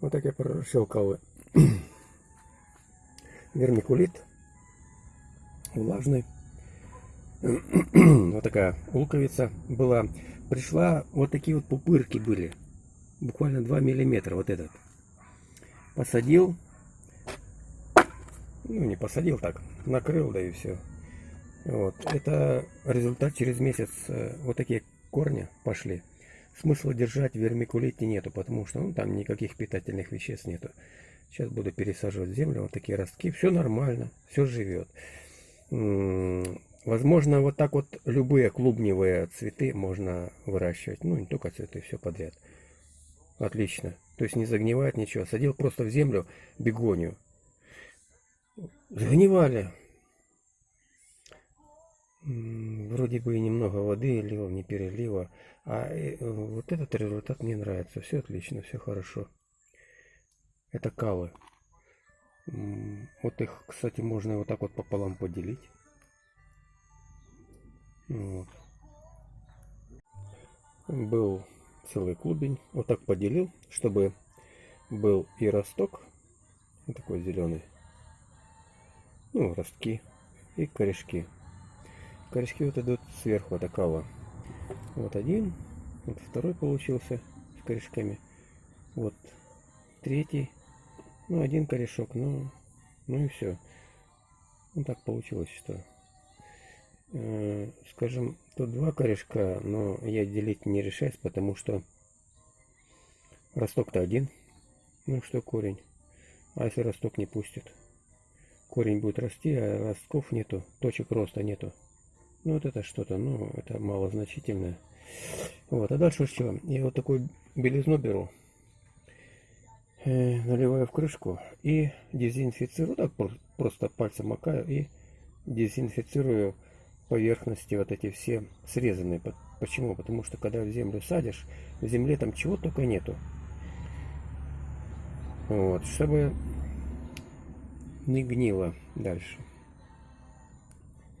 Вот так я прощелкал вермикулит влажный. Вот такая луковица была. Пришла, вот такие вот пупырки были. Буквально 2 миллиметра вот этот. Посадил. Ну, не посадил так. Накрыл, да и все. Вот. Это результат через месяц. э, Вот такие корни пошли. Смысла держать в вермикулите нету, потому что ну, там никаких питательных веществ нету. Сейчас буду пересаживать землю вот такие ростки. Все нормально, все живет. Возможно, вот так вот любые клубневые цветы можно выращивать. Ну, не только цветы, все подряд. Отлично. То есть не загнивает ничего. Садил просто в землю бегонию. Загнивали. Вроде бы и немного воды лил, не перелива. А э, вот этот результат мне нравится. Все отлично, все хорошо. Это кавы. М, Вот их, кстати, можно вот так вот пополам поделить. Вот. Был целый клубень. Вот так поделил, чтобы был и росток, такой зеленый, ну, ростки и корешки. Корешки вот идут сверху от кава. Вот один, вот второй получился с корешками. Вот третий, ну, один корешок, ну, ну и все. Ну, так получилось, что э, скажем, тут два корешка, но я делить не решаюсь, потому что росток-то один. Ну что корень? А если росток не пустит? Корень будет расти, а ростков нету, точек роста нету. Ну вот это что-то, ну это малозначительное. Вот, а дальше что? Я вот такую белизну беру, э, наливаю в крышку и дезинфицирую, так про- просто пальцем макаю и дезинфицирую поверхности вот эти все срезанные. По- Почему? Потому что когда в землю садишь, в земле там чего только нету. Вот, чтобы не гнило дальше.